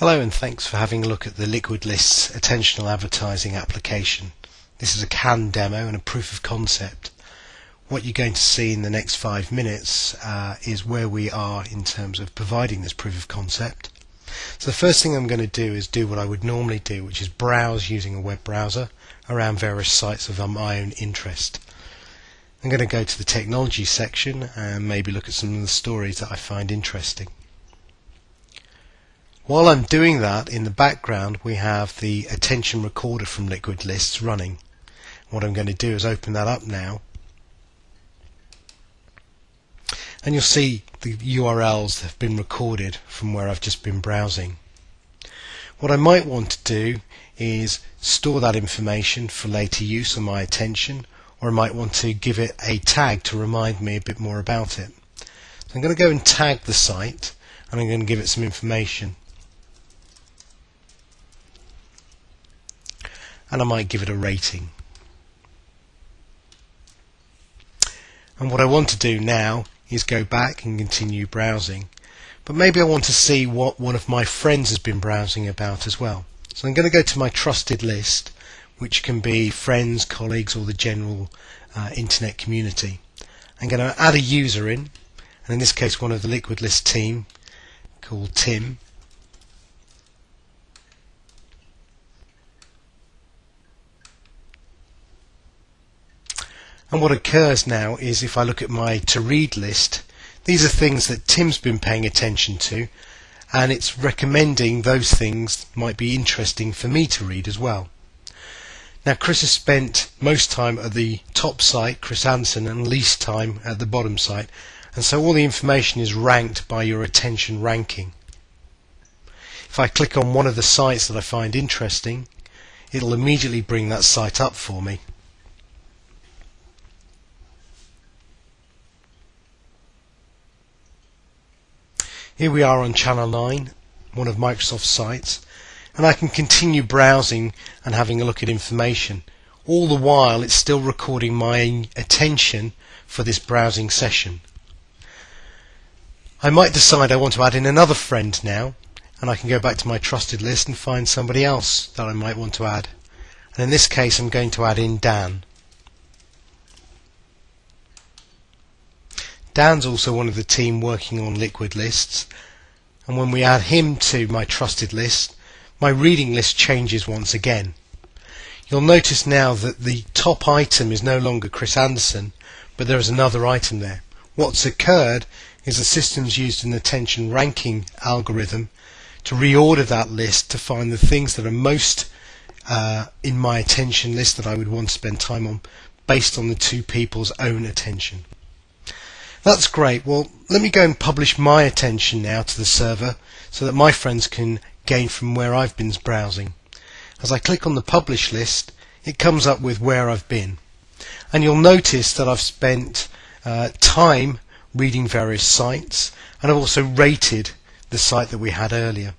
Hello and thanks for having a look at the Liquid Lists attentional advertising application. This is a CAN demo and a proof of concept. What you're going to see in the next five minutes uh, is where we are in terms of providing this proof of concept. So the first thing I'm going to do is do what I would normally do, which is browse using a web browser around various sites of my own interest. I'm going to go to the technology section and maybe look at some of the stories that I find interesting. While I'm doing that, in the background we have the attention recorder from Liquid Lists running. What I'm going to do is open that up now. And you'll see the URLs that have been recorded from where I've just been browsing. What I might want to do is store that information for later use on my attention or I might want to give it a tag to remind me a bit more about it. So I'm going to go and tag the site and I'm going to give it some information. And I might give it a rating. And what I want to do now is go back and continue browsing. But maybe I want to see what one of my friends has been browsing about as well. So I'm going to go to my trusted list, which can be friends, colleagues, or the general uh, internet community. I'm going to add a user in, and in this case one of the Liquid List team called Tim. And what occurs now is if I look at my to read list, these are things that Tim's been paying attention to and it's recommending those things might be interesting for me to read as well. Now Chris has spent most time at the top site, Chris Anderson, and least time at the bottom site and so all the information is ranked by your attention ranking. If I click on one of the sites that I find interesting, it'll immediately bring that site up for me. Here we are on channel 9, one of Microsoft's sites, and I can continue browsing and having a look at information. All the while it's still recording my attention for this browsing session. I might decide I want to add in another friend now, and I can go back to my trusted list and find somebody else that I might want to add. And in this case I'm going to add in Dan. Dan's also one of the team working on liquid lists and when we add him to my trusted list my reading list changes once again. You'll notice now that the top item is no longer Chris Anderson but there is another item there. What's occurred is the system's used an attention ranking algorithm to reorder that list to find the things that are most uh, in my attention list that I would want to spend time on based on the two people's own attention. That's great. Well, let me go and publish my attention now to the server so that my friends can gain from where I've been browsing. As I click on the publish list, it comes up with where I've been. And you'll notice that I've spent uh, time reading various sites and I've also rated the site that we had earlier.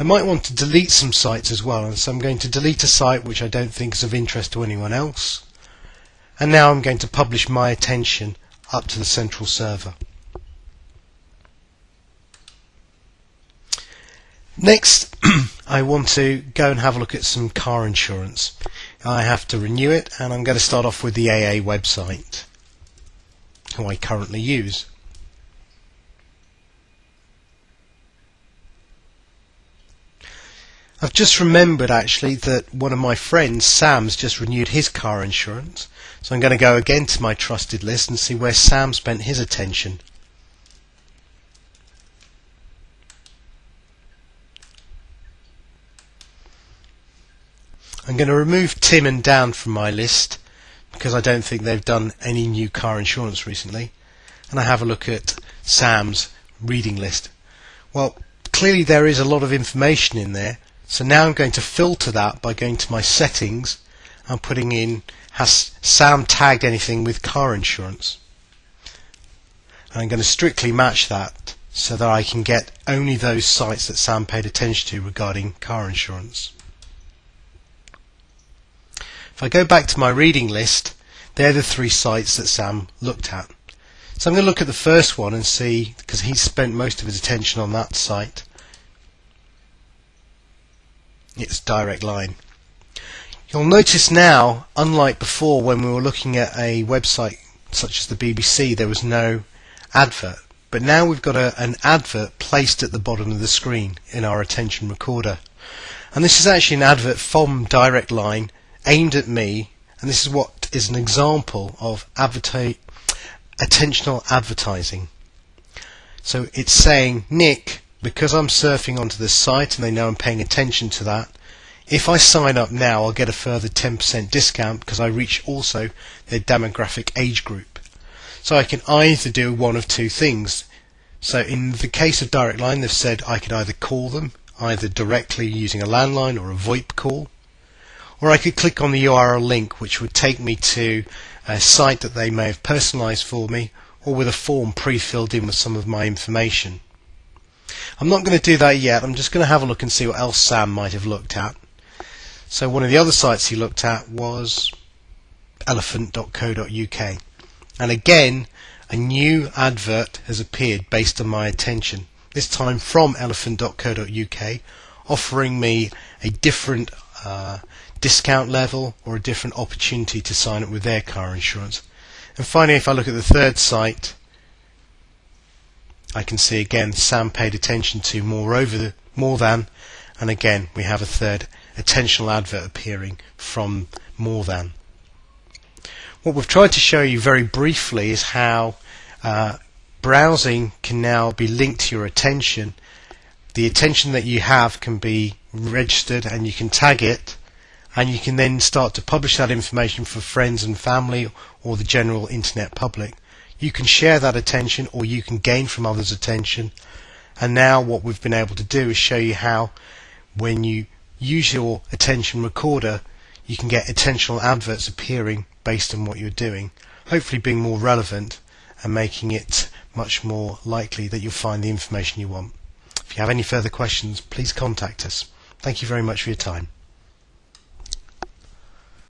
I might want to delete some sites as well and so I'm going to delete a site which I don't think is of interest to anyone else and now I'm going to publish my attention up to the central server. Next, I want to go and have a look at some car insurance. I have to renew it and I'm going to start off with the AA website, who I currently use. I've just remembered actually that one of my friends, Sam's, just renewed his car insurance. So I'm going to go again to my trusted list and see where Sam spent his attention. I'm going to remove Tim and Dan from my list because I don't think they've done any new car insurance recently. And I have a look at Sam's reading list. Well, clearly there is a lot of information in there so now I'm going to filter that by going to my settings and putting in has Sam tagged anything with car insurance. And I'm going to strictly match that so that I can get only those sites that Sam paid attention to regarding car insurance. If I go back to my reading list, they're the three sites that Sam looked at. So I'm going to look at the first one and see, because he spent most of his attention on that site, its direct line. You'll notice now, unlike before when we were looking at a website such as the BBC, there was no advert. But now we've got a, an advert placed at the bottom of the screen in our attention recorder. And this is actually an advert from Direct Line aimed at me. And this is what is an example of attentional advertising. So it's saying, Nick, because I'm surfing onto this site and they know I'm paying attention to that, if I sign up now, I'll get a further 10% discount because I reach also their demographic age group. So I can either do one of two things. So in the case of Direct Line, they've said I could either call them, either directly using a landline or a VoIP call, or I could click on the URL link which would take me to a site that they may have personalized for me or with a form pre-filled in with some of my information. I'm not going to do that yet, I'm just going to have a look and see what else Sam might have looked at. So one of the other sites he looked at was elephant.co.uk. And again, a new advert has appeared based on my attention, this time from elephant.co.uk, offering me a different uh, discount level or a different opportunity to sign up with their car insurance. And finally, if I look at the third site, I can see again Sam paid attention to more over the more than, and again we have a third attentional advert appearing from more than. What we've tried to show you very briefly is how uh, browsing can now be linked to your attention. The attention that you have can be registered and you can tag it and you can then start to publish that information for friends and family or the general internet public. You can share that attention or you can gain from others' attention. And now what we've been able to do is show you how when you use your attention recorder, you can get attentional adverts appearing based on what you're doing, hopefully being more relevant and making it much more likely that you'll find the information you want. If you have any further questions, please contact us. Thank you very much for your time.